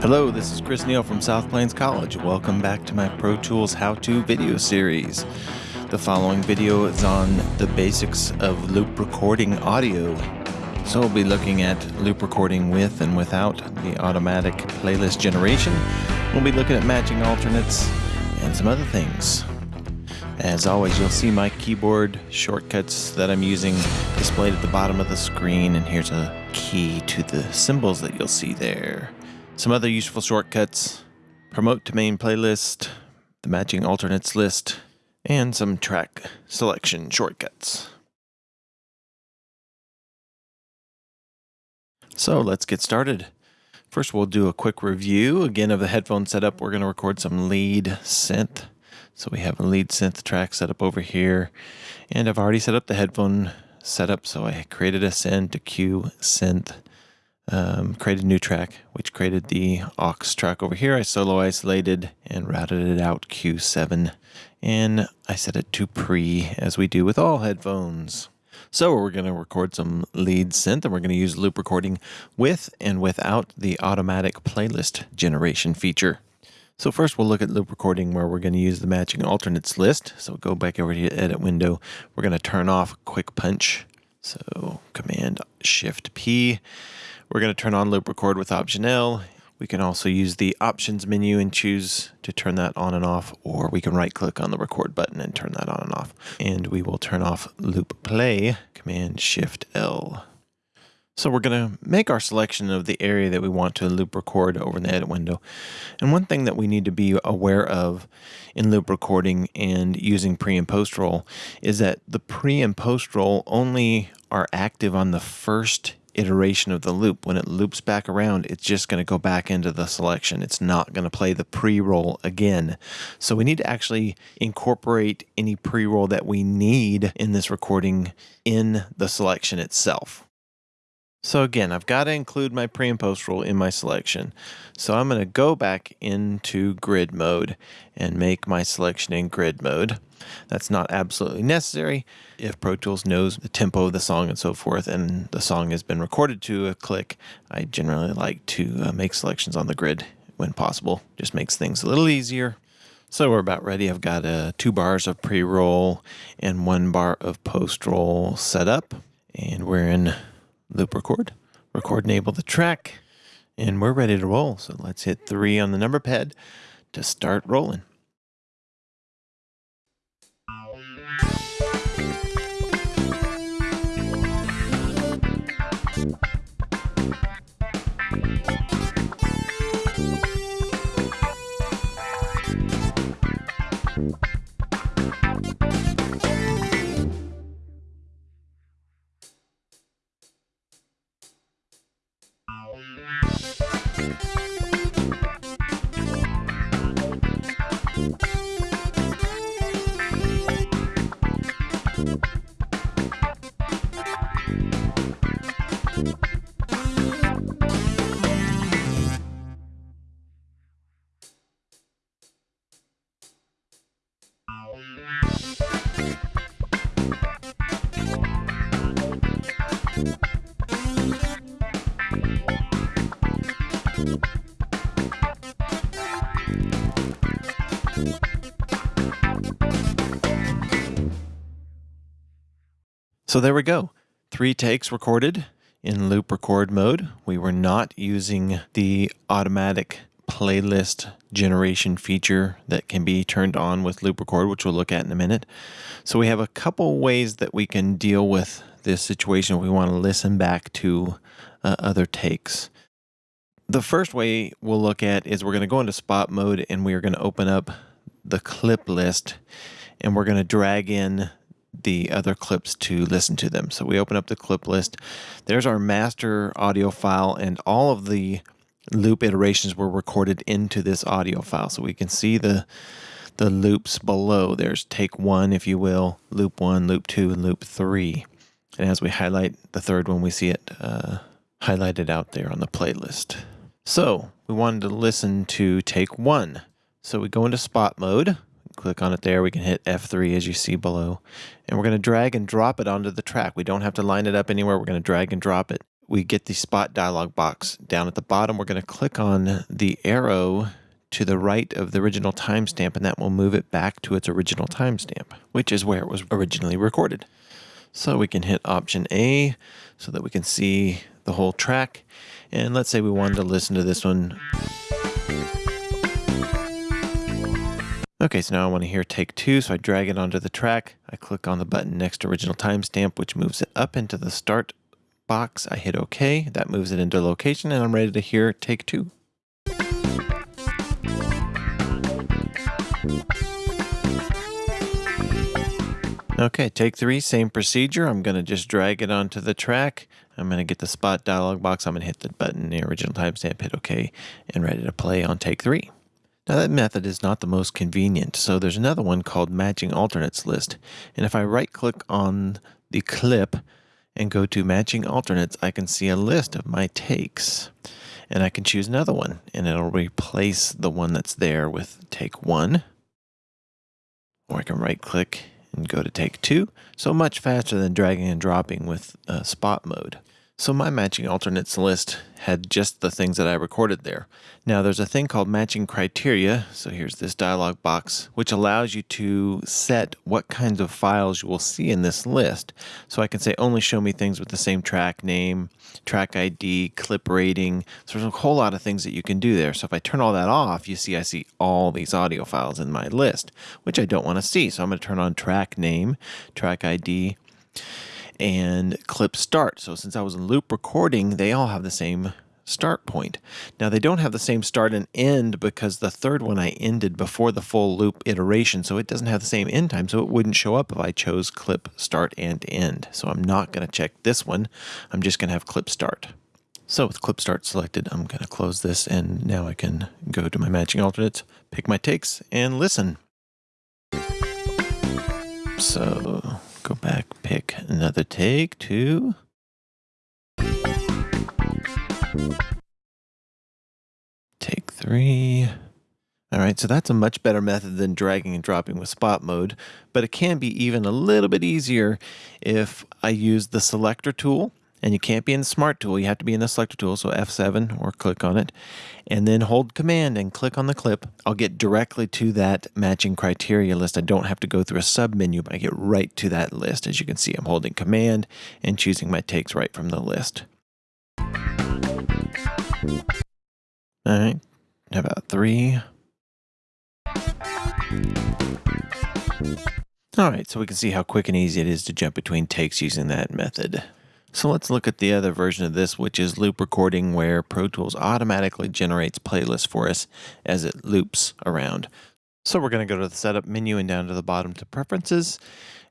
Hello, this is Chris Neal from South Plains College. Welcome back to my Pro Tools how-to video series. The following video is on the basics of loop recording audio. So we'll be looking at loop recording with and without the automatic playlist generation. We'll be looking at matching alternates and some other things. As always, you'll see my keyboard shortcuts that I'm using displayed at the bottom of the screen, and here's a key to the symbols that you'll see there. Some other useful shortcuts promote to main playlist, the matching alternates list, and some track selection shortcuts. So let's get started. First, we'll do a quick review again of the headphone setup. We're going to record some lead synth. So we have a lead synth track set up over here, and I've already set up the headphone setup. So I created a send to Q synth um, created a new track, which created the aux track over here. I solo isolated and routed it out Q7, and I set it to pre, as we do with all headphones. So we're going to record some lead synth, and we're going to use loop recording with and without the automatic playlist generation feature. So first we'll look at loop recording where we're going to use the matching alternates list. So go back over to the edit window. We're going to turn off quick punch. So command shift P we're going to turn on loop record with option L. We can also use the options menu and choose to turn that on and off, or we can right click on the record button and turn that on and off. And we will turn off loop play, command shift L. So we're going to make our selection of the area that we want to loop record over in the edit window. And one thing that we need to be aware of in loop recording and using pre and post roll is that the pre and post roll only are active on the first iteration of the loop. When it loops back around, it's just going to go back into the selection. It's not going to play the pre-roll again. So we need to actually incorporate any pre-roll that we need in this recording in the selection itself. So again, I've got to include my pre and post roll in my selection. So I'm going to go back into grid mode and make my selection in grid mode. That's not absolutely necessary. If Pro Tools knows the tempo of the song and so forth, and the song has been recorded to a click, I generally like to uh, make selections on the grid when possible. Just makes things a little easier. So we're about ready. I've got uh, two bars of pre-roll and one bar of post-roll set up, and we're in loop record, record enable the track, and we're ready to roll. So let's hit three on the number pad to start rolling. So there we go. Three takes recorded in loop record mode. We were not using the automatic playlist generation feature that can be turned on with loop record, which we'll look at in a minute. So we have a couple ways that we can deal with this situation we want to listen back to uh, other takes. The first way we'll look at is we're going to go into spot mode and we are going to open up the clip list and we're going to drag in the other clips to listen to them. So we open up the clip list. There's our master audio file and all of the loop iterations were recorded into this audio file. So we can see the the loops below. There's take one, if you will, loop one, loop two, and loop three. And as we highlight the third one, we see it uh, highlighted out there on the playlist. So we wanted to listen to take one. So we go into spot mode click on it there. We can hit F3 as you see below. And we're going to drag and drop it onto the track. We don't have to line it up anywhere. We're going to drag and drop it. we get the spot dialog box. Down at the bottom, we're going to click on the arrow to the right of the original timestamp, and that will move it back to its original timestamp, which is where it was originally recorded. So we can hit Option A so that we can see the whole track. And let's say we wanted to listen to this one. Okay, so now I want to hear take two, so I drag it onto the track. I click on the button next to original timestamp, which moves it up into the start box. I hit OK. That moves it into location, and I'm ready to hear take two. Okay, take three, same procedure. I'm going to just drag it onto the track. I'm going to get the spot dialog box. I'm going to hit the button, the original timestamp, hit OK, and ready to play on take three. Now that method is not the most convenient, so there's another one called matching alternates list. And if I right click on the clip and go to matching alternates, I can see a list of my takes. And I can choose another one, and it'll replace the one that's there with take one. Or I can right click and go to take two, so much faster than dragging and dropping with uh, spot mode. So my matching alternates list had just the things that I recorded there. Now there's a thing called matching criteria. So here's this dialog box, which allows you to set what kinds of files you will see in this list. So I can say only show me things with the same track name, track ID, clip rating. So there's a whole lot of things that you can do there. So if I turn all that off, you see I see all these audio files in my list, which I don't want to see. So I'm going to turn on track name, track ID, and clip start. So since I was in loop recording, they all have the same start point. Now they don't have the same start and end because the third one I ended before the full loop iteration, so it doesn't have the same end time, so it wouldn't show up if I chose clip start and end. So I'm not going to check this one. I'm just going to have clip start. So with clip start selected, I'm going to close this and now I can go to my matching alternates, pick my takes, and listen. So go back, pick another take two. Take three. All right, so that's a much better method than dragging and dropping with spot mode, but it can be even a little bit easier if I use the selector tool and you can't be in the smart tool. You have to be in the selector tool. So F7 or click on it and then hold command and click on the clip. I'll get directly to that matching criteria list. I don't have to go through a sub menu, but I get right to that list. As you can see, I'm holding command and choosing my takes right from the list. All right, how about three? All right, so we can see how quick and easy it is to jump between takes using that method. So let's look at the other version of this, which is loop recording, where Pro Tools automatically generates playlists for us as it loops around. So we're going to go to the setup menu and down to the bottom to preferences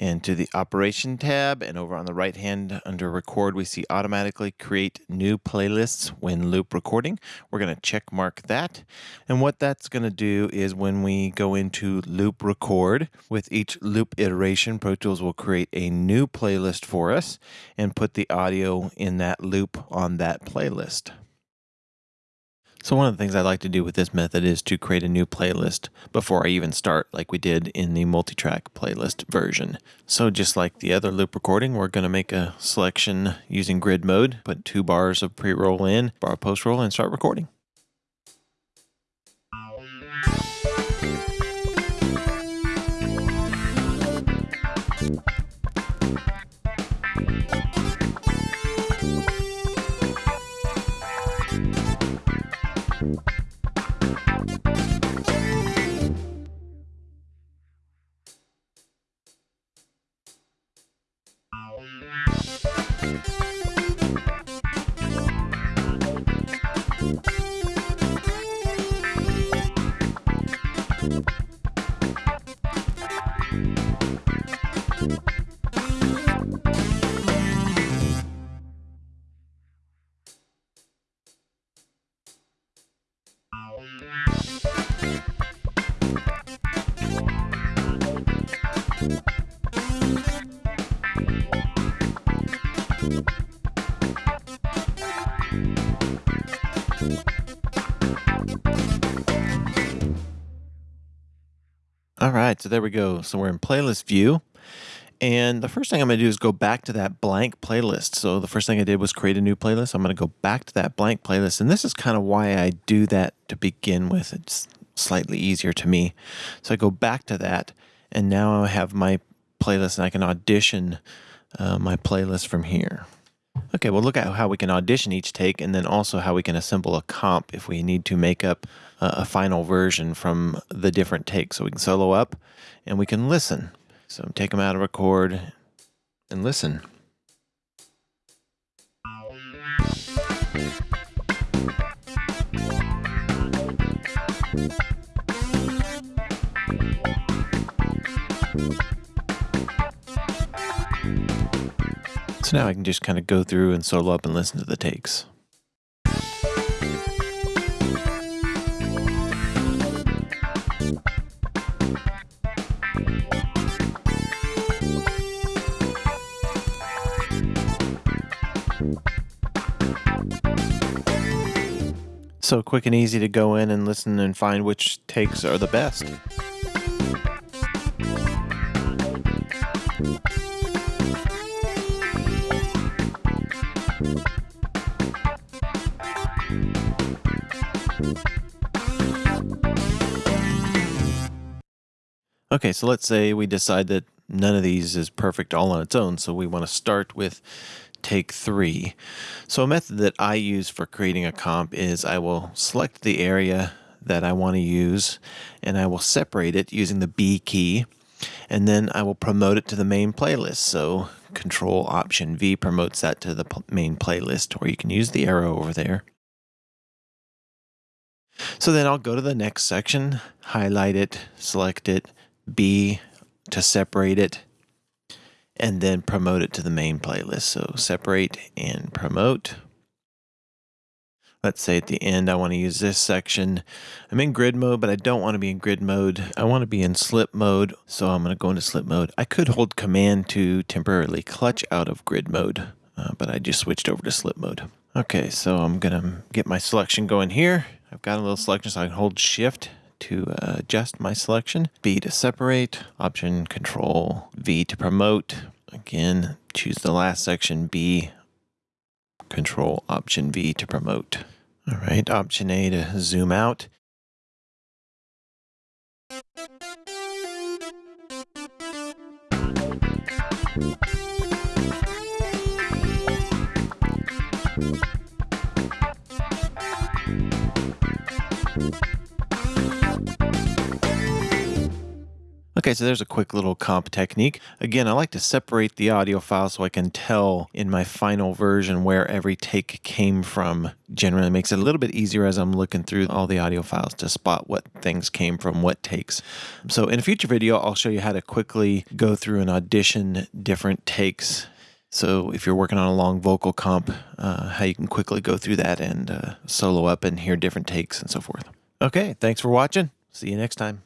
and to the operation tab and over on the right hand under record we see automatically create new playlists when loop recording. We're going to check mark that. And what that's going to do is when we go into loop record with each loop iteration pro tools will create a new playlist for us and put the audio in that loop on that playlist so one of the things I like to do with this method is to create a new playlist before I even start like we did in the multi-track playlist version. So just like the other loop recording, we're going to make a selection using grid mode, put two bars of pre-roll in, bar post-roll, and start recording. All right, so there we go. So we're in playlist view And the first thing I'm going to do is go back to that blank playlist. So the first thing I did was create a new playlist. I'm going to go back to that blank playlist. And this is kind of why I do that to begin with. It's slightly easier to me. So I go back to that. And now I have my playlist and I can audition uh, my playlist from here. Okay, well, look at how we can audition each take and then also how we can assemble a comp if we need to make up a final version from the different takes. So we can solo up and we can listen. So take them out of record and listen. So now I can just kind of go through and solo up and listen to the takes. So quick and easy to go in and listen and find which takes are the best. Okay, so let's say we decide that none of these is perfect all on its own, so we want to start with take three. So a method that I use for creating a comp is I will select the area that I want to use and I will separate it using the B key and then I will promote it to the main playlist. So control option V promotes that to the main playlist or you can use the arrow over there. So then I'll go to the next section, highlight it, select it, B to separate it, and then promote it to the main playlist. So separate and promote. Let's say at the end, I want to use this section. I'm in grid mode, but I don't want to be in grid mode. I want to be in slip mode. So I'm going to go into slip mode. I could hold command to temporarily clutch out of grid mode, uh, but I just switched over to slip mode. Okay, so I'm going to get my selection going here. I've got a little selection, so I can hold shift to adjust my selection. B to separate, option control V to promote. Again, choose the last section, B, control option V to promote. All right, option A to zoom out. Okay, so there's a quick little comp technique. Again, I like to separate the audio file so I can tell in my final version where every take came from. Generally makes it a little bit easier as I'm looking through all the audio files to spot what things came from what takes. So in a future video, I'll show you how to quickly go through and audition different takes so if you're working on a long vocal comp, uh, how you can quickly go through that and uh, solo up and hear different takes and so forth. Okay, thanks for watching. See you next time.